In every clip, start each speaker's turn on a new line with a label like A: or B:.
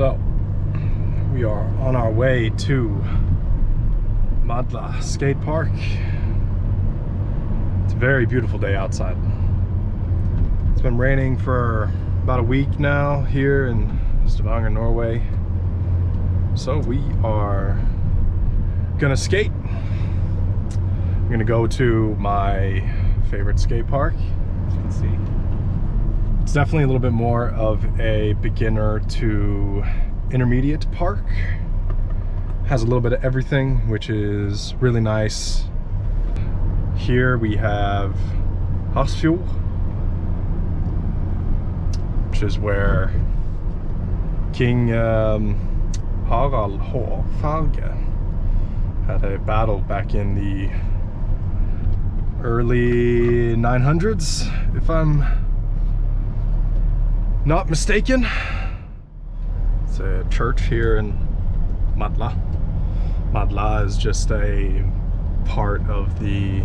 A: So, we are on our way to Madla Skate Park. It's a very beautiful day outside. It's been raining for about a week now here in Stavanger, Norway. So we are gonna skate. I'm gonna go to my favorite skate park, as you can see. It's definitely a little bit more of a beginner to intermediate park. Has a little bit of everything, which is really nice. Here we have Hafrsfjord, which is where King um, Harald Hårfarge had a battle back in the early 900s, if I'm not mistaken. It's a church here in Madla. Madla is just a part of the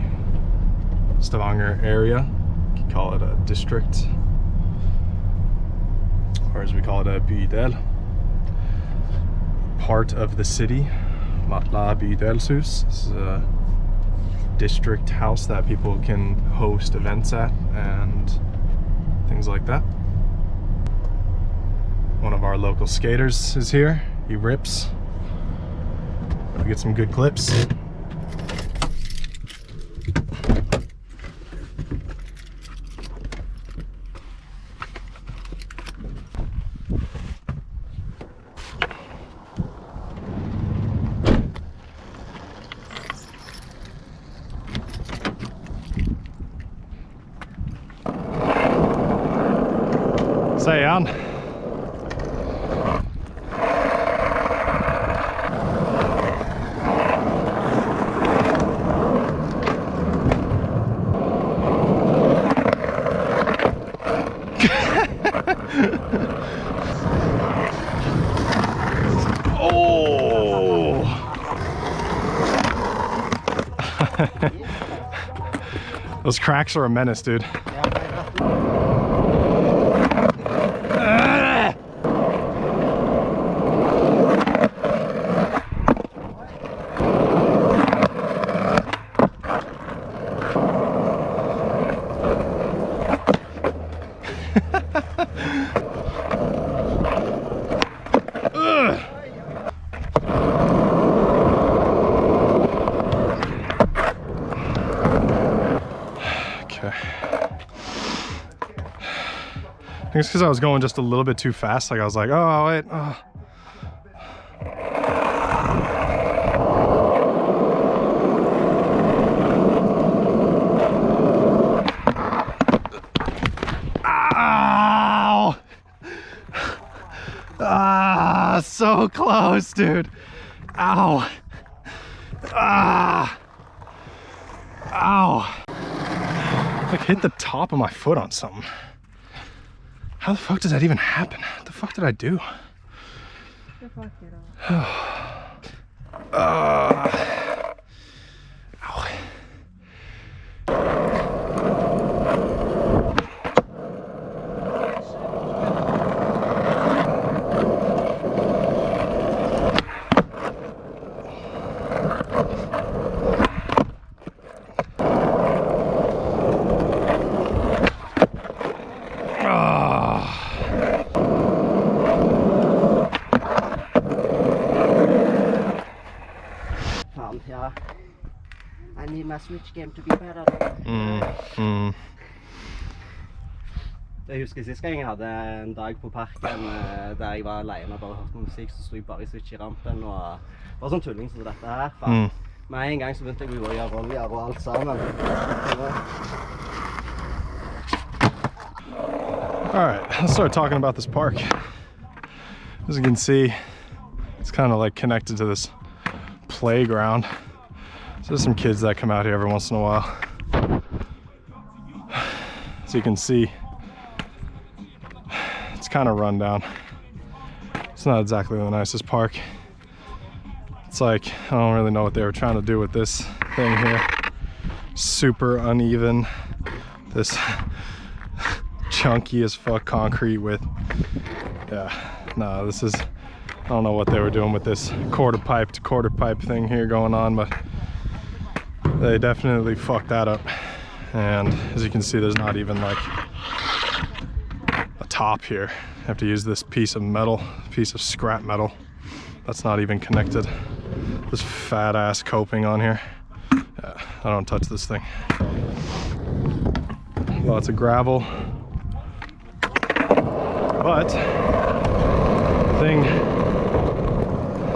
A: Stavanger area. You can call it a district, or as we call it, a bydel. Part of the city, Madla Bydelshus. This is a district house that people can host events at and things like that. One of our local skaters is here. He rips. We get some good clips. Säger han. oh! Those cracks are a menace, dude. Okay. I think it's because I was going just a little bit too fast. Like I was like, oh wait. Oh. Ow! Ah, so close, dude. Ow. Ah. Ow like hit the top of my foot on something. How the fuck does that even happen? What the fuck did I do? uh, ow.
B: I need my Switch game to be better.
A: Mm, mm.
B: Jeg husker sist gang jeg hadde en dag på parken eh, der jeg var alene og bare hørte musikk, så sto jeg bare i Switch i rampen og var sånn tulling som dette her.
A: Mm.
B: Med en gang så begynte jeg å gjøre oljer og alt sammen.
A: All right, let's start talking about this park. As you can see, it's kind of like connected to this playground. So there's some kids that come out here every once in a while. So you can see, it's kind of run down. It's not exactly the nicest park. It's like, I don't really know what they were trying to do with this thing here. Super uneven. This chunky as fuck concrete with, yeah, no, this is I don't know what they were doing with this quarter pipe to quarter pipe thing here going on, but they definitely fucked that up. And as you can see, there's not even like a top here. I have to use this piece of metal, piece of scrap metal. That's not even connected. This fat ass coping on here. Yeah, I don't touch this thing. Lots of gravel. But the thing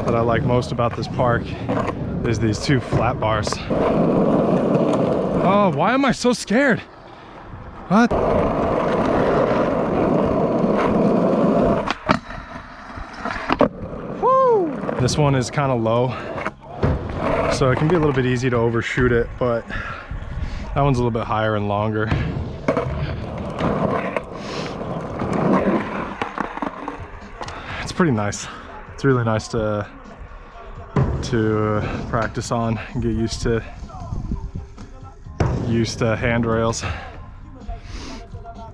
A: that I like most about this park is these two flat bars. Oh, why am I so scared? What? Woo! This one is kind of low, so it can be a little bit easy to overshoot it, but that one's a little bit higher and longer. It's pretty nice. It's really nice to to uh, practice on and get used to used to handrails.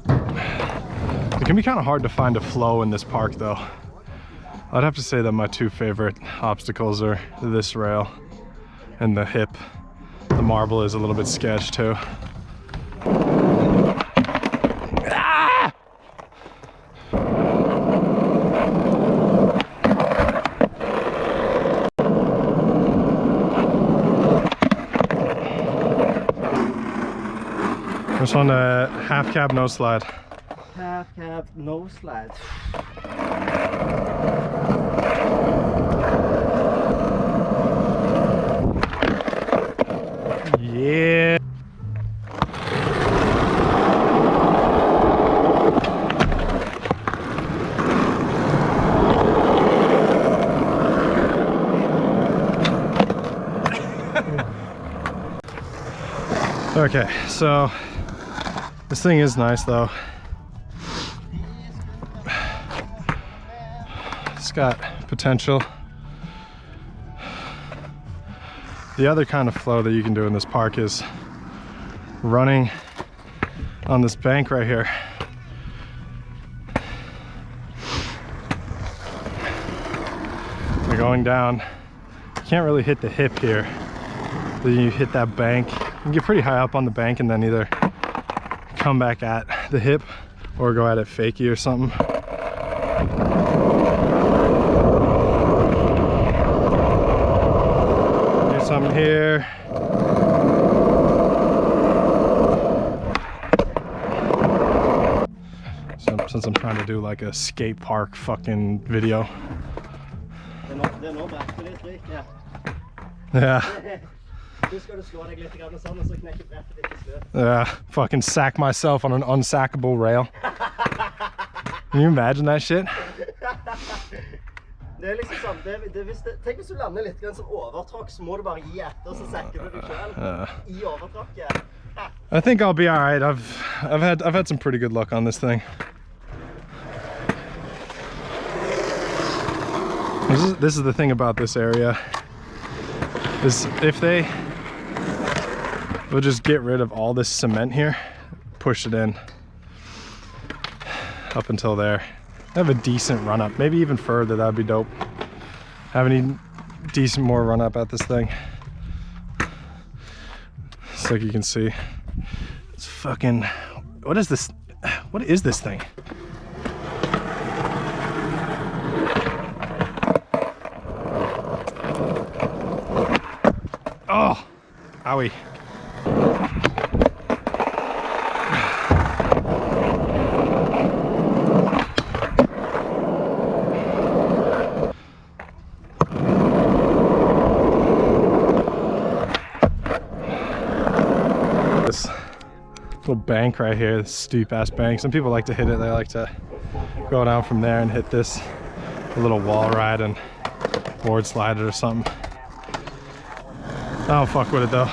A: It can be kind of hard to find a flow in this park though. I'd have to say that my two favorite obstacles are this rail and the hip. The marble is a little bit sketch too. This on a half cab, no slide.
B: Half cab, no slide.
A: Yeah. okay, so this thing is nice though. It's got potential. The other kind of flow that you can do in this park is running on this bank right here. You're going down. You can't really hit the hip here. Then you hit that bank. You can get pretty high up on the bank and then either come back at the hip or go at it fakey or something. Do something here. So, since I'm trying to do like a skate park fucking video.
B: Det nå, det nå brettet ditt ryker.
A: Yeah,
B: Du skal du slå deg litt grann sånn, og så knekker brettet ditt til slutt.
A: yeah. Fucking sack myself on an unsackable rail. Can you imagine that shit?
B: Det er liksom sånn, det, det, hvis det, tenk hvis du lander litt grann som overtråkk, så må du bare gi etter, så sekker du deg selv i overtråkket.
A: I think I'll be all right. I've I've had I've had some pretty good luck on this thing. This is this is the thing about this area. Is if they will just get rid of all this cement here, push it in up until there. Have a decent run up, maybe even further. That'd be dope. Have any decent more run up at this thing. It's like you can see. It's fucking. What is this? What is this thing? Oh, owie. This little bank right here, this steep ass bank. Some people like to hit it. They like to go down from there and hit this little wall ride and board slide it or something. I don't fuck with it though.